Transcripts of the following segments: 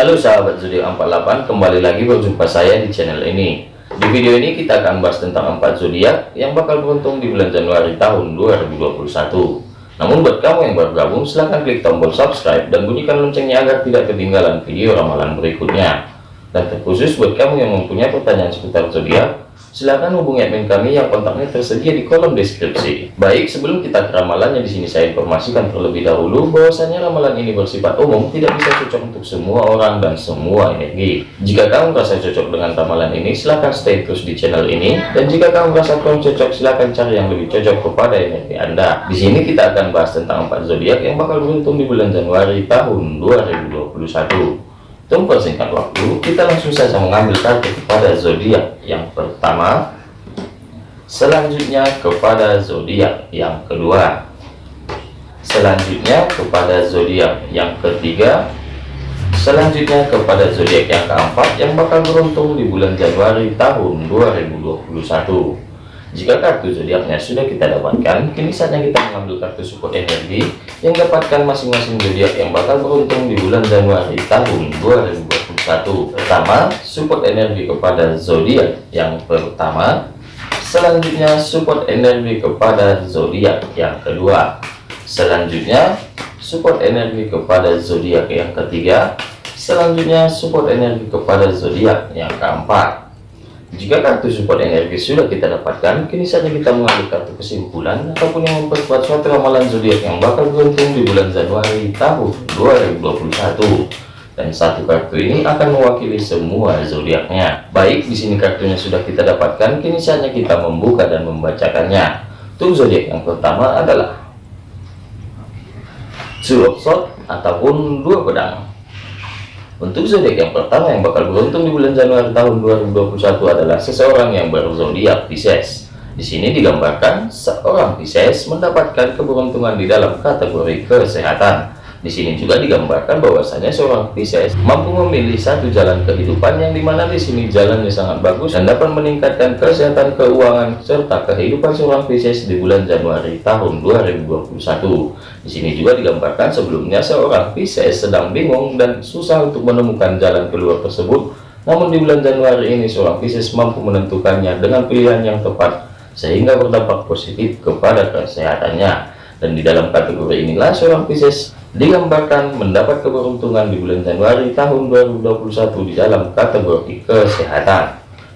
Halo sahabat zodiak 48 kembali lagi berjumpa saya di channel ini. Di video ini kita akan bahas tentang 4 zodiak yang bakal beruntung di bulan Januari tahun 2021 namun buat kamu yang baru gabung silahkan klik tombol subscribe dan bunyikan loncengnya agar tidak ketinggalan video ramalan berikutnya dan terkhusus buat kamu yang mempunyai pertanyaan seputar zodiak Silahkan hubungi admin kami yang kontaknya tersedia di kolom deskripsi. Baik, sebelum kita ke ramalannya di sini saya informasikan terlebih dahulu bahwasanya ramalan ini bersifat umum, tidak bisa cocok untuk semua orang dan semua energi. Jika kamu merasa cocok dengan ramalan ini, silahkan stay terus di channel ini. Dan jika kamu merasa kurang cocok, silahkan cari yang lebih cocok kepada energi Anda. Di sini kita akan bahas tentang empat zodiak yang bakal beruntung di bulan Januari tahun 2021. Tunggu singkat waktu, kita langsung saja mengambil kartu kepada zodiak yang pertama, selanjutnya kepada zodiak yang kedua, selanjutnya kepada zodiak yang ketiga, selanjutnya kepada zodiak yang keempat yang bakal beruntung di bulan Januari tahun 2021. Jika kartu zodiaknya sudah kita dapatkan, kini saatnya kita mengambil kartu support energi yang dapatkan masing-masing zodiak yang bakal beruntung di bulan Januari tahun 2021. Pertama, support energi kepada zodiak yang pertama. Selanjutnya, support energi kepada zodiak yang kedua. Selanjutnya, support energi kepada zodiak yang ketiga. Selanjutnya, support energi kepada zodiak yang keempat. Jika kartu support energi sudah kita dapatkan, kini saja kita mengambil kartu kesimpulan ataupun yang memperkuat suatu ramalan zodiak yang bakal beruntung di bulan Januari tahun 2021. Dan satu kartu ini akan mewakili semua zodiaknya. Baik, di sini kartunya sudah kita dapatkan, kini saja kita membuka dan membacakannya. Untuk zodiak yang pertama adalah Two of Swords ataupun dua pedang. Untuk zodiak yang pertama yang bakal beruntung di bulan Januari tahun 2021 adalah seseorang yang berzodiak Pisces. Di sini digambarkan seorang Pisces mendapatkan keberuntungan di dalam kategori kesehatan. Di sini juga digambarkan bahwasanya seorang Pisces mampu memilih satu jalan kehidupan yang di mana di sini jalannya sangat bagus dan dapat meningkatkan kesehatan keuangan serta kehidupan seorang Pisces di bulan Januari tahun 2021. Di sini juga digambarkan sebelumnya seorang Pisces sedang bingung dan susah untuk menemukan jalan keluar tersebut. Namun di bulan Januari ini seorang Pisces mampu menentukannya dengan pilihan yang tepat sehingga berdampak positif kepada kesehatannya. Dan di dalam kategori inilah seorang Pisces digambarkan mendapat keberuntungan di bulan Januari tahun 2021 di dalam kategori kesehatan.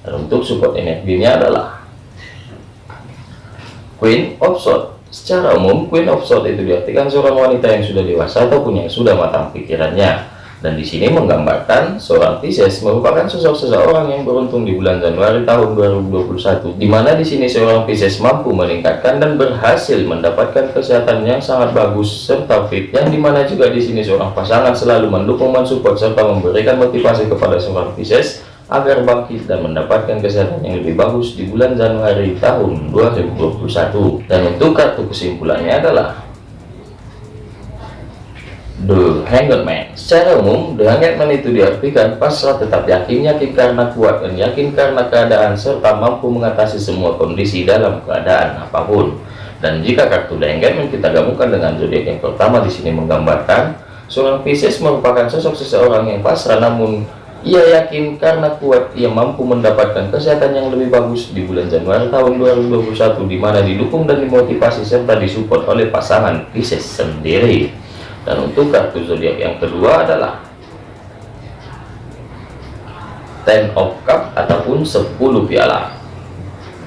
Dan untuk support energinya adalah Queen of Swords. Secara umum Queen of Swords itu diartikan seorang wanita yang sudah dewasa ataupun yang sudah matang pikirannya dan di sini menggambarkan seorang Pisces merupakan sosok seseorang yang beruntung di bulan Januari tahun 2021 di mana di sini seorang Pisces mampu meningkatkan dan berhasil mendapatkan kesehatan yang sangat bagus serta fit yang di mana juga di sini seorang pasangan selalu mendukung mensupport serta memberikan motivasi kepada seorang Pisces agar bangkit dan mendapatkan kesehatan yang lebih bagus di bulan Januari tahun 2021 dan untuk kartu kesimpulannya adalah The Hanged Man Secara umum, The Hanged Man itu diartikan pasrah tetap yakin, yakin karena kuat, dan yakin karena keadaan, serta mampu mengatasi semua kondisi dalam keadaan apa pun. Dan jika kartu The Hanged Man kita gabungkan dengan zodiak yang pertama di sini menggambarkan, seorang Pisces merupakan sosok seseorang yang pasrah namun ia yakin karena kuat ia mampu mendapatkan kesehatan yang lebih bagus di bulan Januari tahun 2021 di mana didukung dan dimotivasi serta disupport oleh pasangan Pisces sendiri. Dan untuk kartu zodiak yang kedua adalah Ten of Cup ataupun 10 piala.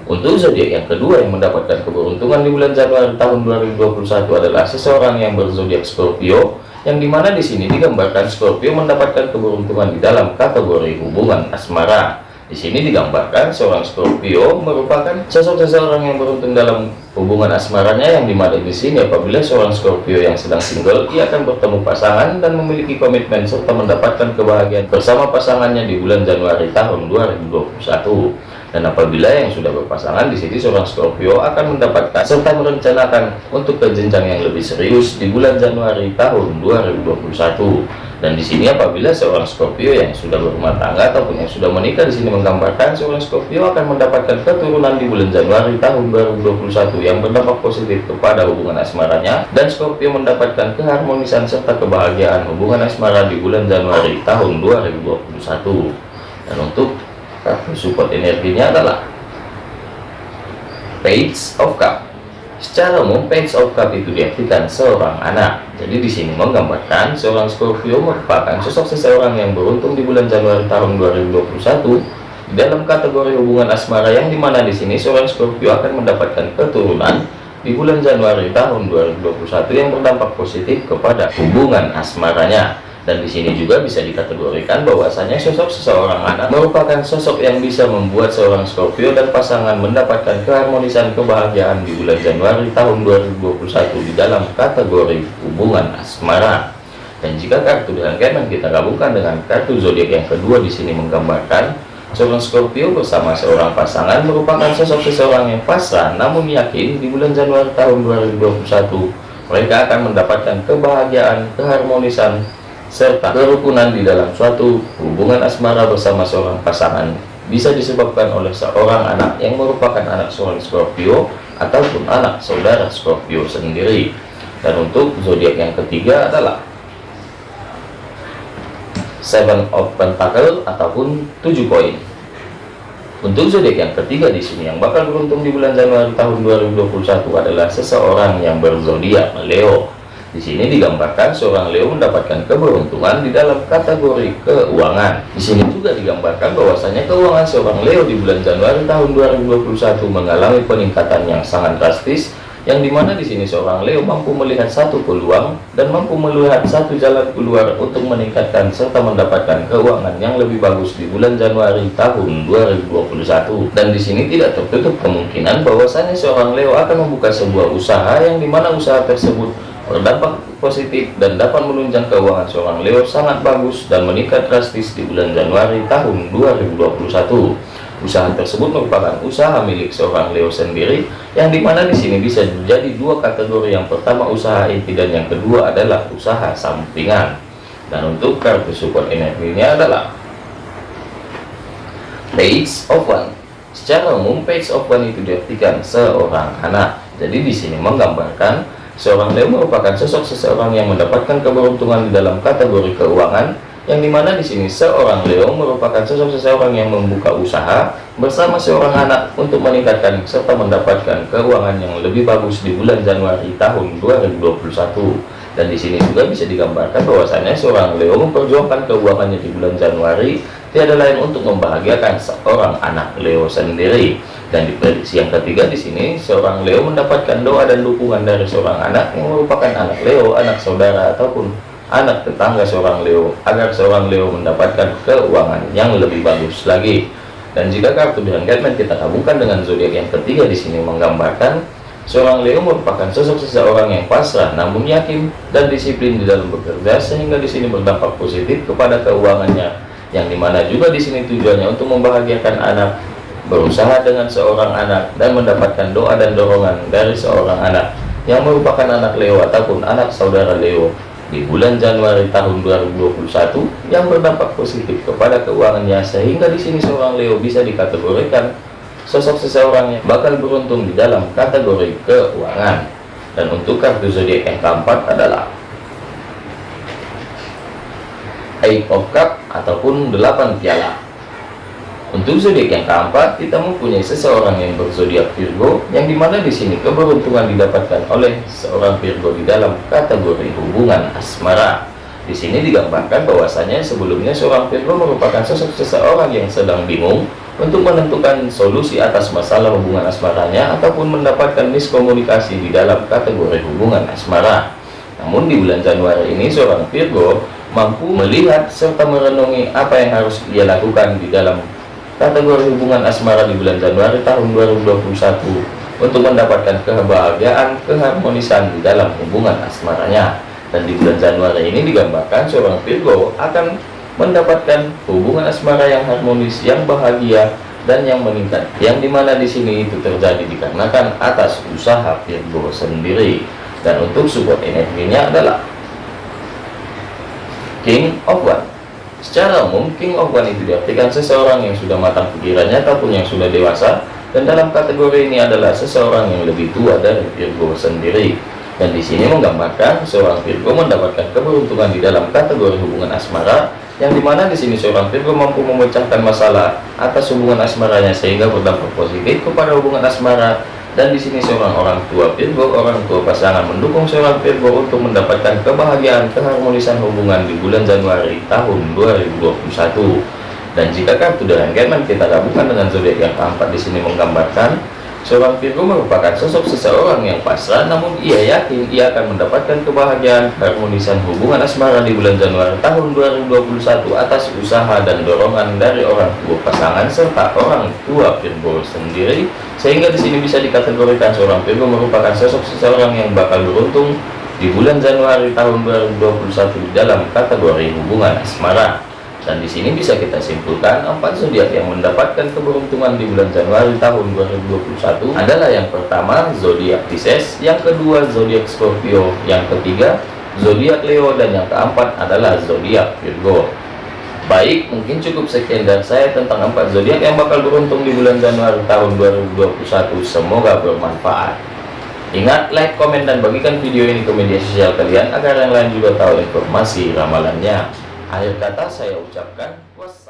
Untuk zodiak yang kedua yang mendapatkan keberuntungan di bulan Januari tahun 2021 adalah seseorang yang berzodiak Scorpio, yang di mana di sini digambarkan Scorpio mendapatkan keberuntungan di dalam kategori hubungan asmara. Di sini digambarkan seorang Scorpio merupakan sosok seseorang yang beruntung dalam hubungan asmaranya yang di mana di sini apabila seorang Scorpio yang sedang single ia akan bertemu pasangan dan memiliki komitmen serta mendapatkan kebahagiaan bersama pasangannya di bulan Januari tahun 2021. Dan apabila yang sudah berpasangan di sini seorang Scorpio akan mendapatkan serta merencanakan untuk ke jenjang yang lebih serius di bulan Januari tahun 2021 dan di sini apabila seorang Scorpio yang sudah berumah tangga ataupun yang sudah menikah di sini menggambarkan seorang Scorpio akan mendapatkan keturunan di bulan Januari tahun 2021 yang berdampak positif kepada hubungan asmaranya. Dan Scorpio mendapatkan keharmonisan serta kebahagiaan hubungan asmara di bulan Januari tahun 2021 dan untuk kartu support energinya adalah page of cup? Secara umum page of cup itu diartikan seorang anak. Jadi di sini menggambarkan seorang Scorpio merupakan sosok seseorang yang beruntung di bulan Januari tahun 2021 dalam kategori hubungan asmara yang di mana di sini seorang Scorpio akan mendapatkan keturunan di bulan Januari tahun 2021 yang berdampak positif kepada hubungan asmaranya dan di sini juga bisa dikategorikan bahwasanya sosok seseorang anak merupakan sosok yang bisa membuat seorang Scorpio dan pasangan mendapatkan keharmonisan kebahagiaan di bulan Januari tahun 2021 di dalam kategori hubungan asmara. Dan jika kartu kemen kita gabungkan dengan kartu zodiak yang kedua di sini menggambarkan seorang Scorpio bersama seorang pasangan merupakan sosok seseorang yang pasrah namun yakin di bulan Januari tahun 2021 mereka akan mendapatkan kebahagiaan, keharmonisan, serta kerukunan di dalam suatu hubungan asmara bersama seorang pasangan bisa disebabkan oleh seorang anak yang merupakan anak seorang Scorpio ataupun anak saudara Scorpio sendiri. Dan untuk zodiak yang ketiga adalah Seven of Pentacle ataupun tujuh koin. Untuk zodiak yang ketiga di sini yang bakal beruntung di bulan Januari tahun 2021 adalah seseorang yang berzodiak Leo di sini digambarkan seorang Leo mendapatkan keberuntungan di dalam kategori keuangan. Di sini juga digambarkan bahwasanya keuangan seorang Leo di bulan Januari tahun 2021 mengalami peningkatan yang sangat drastis yang di mana di sini seorang Leo mampu melihat satu peluang dan mampu melihat satu jalan keluar untuk meningkatkan serta mendapatkan keuangan yang lebih bagus di bulan Januari tahun 2021 dan di sini tidak tertutup kemungkinan bahwasanya seorang Leo akan membuka sebuah usaha yang di mana usaha tersebut berdampak positif dan dapat menunjang keuangan seorang Leo sangat bagus dan meningkat drastis di bulan Januari tahun 2021. Usaha tersebut merupakan usaha milik seorang Leo sendiri yang di mana di sini bisa menjadi dua kategori yang pertama usaha inti dan yang kedua adalah usaha sampingan. Dan untuk kartu support energinya adalah Page One. Secara umum Page of itu diartikan seorang anak. Jadi di sini menggambarkan Seorang Leo merupakan sosok seseorang yang mendapatkan keberuntungan di dalam kategori keuangan, yang di mana di sini seorang Leo merupakan sosok seseorang yang membuka usaha bersama seorang anak untuk meningkatkan serta mendapatkan keuangan yang lebih bagus di bulan Januari tahun 2021. Dan di sini juga bisa digambarkan bahwasanya seorang Leo memperjuangkan keuangannya di bulan Januari tiada lain untuk membahagiakan seorang anak Leo sendiri dan di prediksi yang ketiga di sini seorang Leo mendapatkan doa dan dukungan dari seorang anak yang merupakan anak Leo, anak saudara ataupun anak tetangga seorang Leo agar seorang Leo mendapatkan keuangan yang lebih bagus lagi. Dan jika kartu Gatman kita gabungkan dengan zodiak yang ketiga di sini menggambarkan seorang Leo merupakan sosok seseorang yang pasrah namun yakin dan disiplin di dalam bekerja sehingga di sini berdampak positif kepada keuangannya yang di mana juga di sini tujuannya untuk membahagiakan anak berusaha dengan seorang anak dan mendapatkan doa dan dorongan dari seorang anak yang merupakan anak Leo ataupun anak saudara Leo. Di bulan Januari tahun 2021 yang berdampak positif kepada keuangannya sehingga di sini seorang Leo bisa dikategorikan sosok seseorang yang bakal beruntung di dalam kategori keuangan dan untuk kartu zodiak yang keempat adalah Eight of Cup ataupun delapan piala untuk zodiak yang keempat, kita mempunyai seseorang yang berzodiak Virgo, yang di mana di sini keberuntungan didapatkan oleh seorang Virgo di dalam kategori hubungan asmara. Di sini digambarkan bahwasanya sebelumnya seorang Virgo merupakan sosok seseorang yang sedang bingung untuk menentukan solusi atas masalah hubungan asmaranya ataupun mendapatkan miskomunikasi di dalam kategori hubungan asmara. Namun di bulan Januari ini seorang Virgo mampu melihat serta merenungi apa yang harus ia lakukan di dalam kategori hubungan asmara di bulan Januari tahun 2021 untuk mendapatkan kebahagiaan keharmonisan di dalam hubungan asmaranya dan di bulan Januari ini digambarkan seorang Virgo akan mendapatkan hubungan asmara yang harmonis yang bahagia dan yang meningkat. Yang di mana di sini itu terjadi dikarenakan atas usaha Virgo sendiri. Dan untuk support energinya adalah King of One. Secara umum King of One itu diartikan seseorang yang sudah matang pikirannya ataupun yang sudah dewasa dan dalam kategori ini adalah seseorang yang lebih tua dari Virgo sendiri dan di sini menggambarkan seorang Virgo mendapatkan keberuntungan di dalam kategori hubungan asmara yang di mana di sini seorang Virgo mampu memecahkan masalah atas hubungan asmaranya sehingga berdampak positif kepada hubungan asmara. Dan di sini seorang orang tua Virgo orang tua pasangan mendukung seorang Virgo untuk mendapatkan kebahagiaan keharmonisan hubungan di bulan Januari tahun 2021 dan jika kartu dengan Gemen kita gabungkan dengan zodiak yang keempat di sini menggambarkan Seorang Virgo merupakan sosok seseorang yang pasrah, namun ia yakin ia akan mendapatkan kebahagiaan harmonisan hubungan asmara di bulan Januari tahun 2021 atas usaha dan dorongan dari orang tua pasangan serta orang tua Virgo sendiri, sehingga di sini bisa dikategorikan seorang Virgo merupakan sosok seseorang yang bakal beruntung di bulan Januari tahun 2021 dalam kategori hubungan asmara dan di sini bisa kita simpulkan empat zodiak yang mendapatkan keberuntungan di bulan Januari tahun 2021 adalah yang pertama zodiak Pisces, yang kedua zodiak Scorpio, yang ketiga zodiak Leo dan yang keempat adalah zodiak Virgo. Baik, mungkin cukup sekian dari saya tentang empat zodiak yang bakal beruntung di bulan Januari tahun 2021. Semoga bermanfaat. Ingat, like, komen, dan bagikan video ini ke media sosial kalian agar yang lain juga tahu informasi ramalannya. Akhir kata saya ucapkan was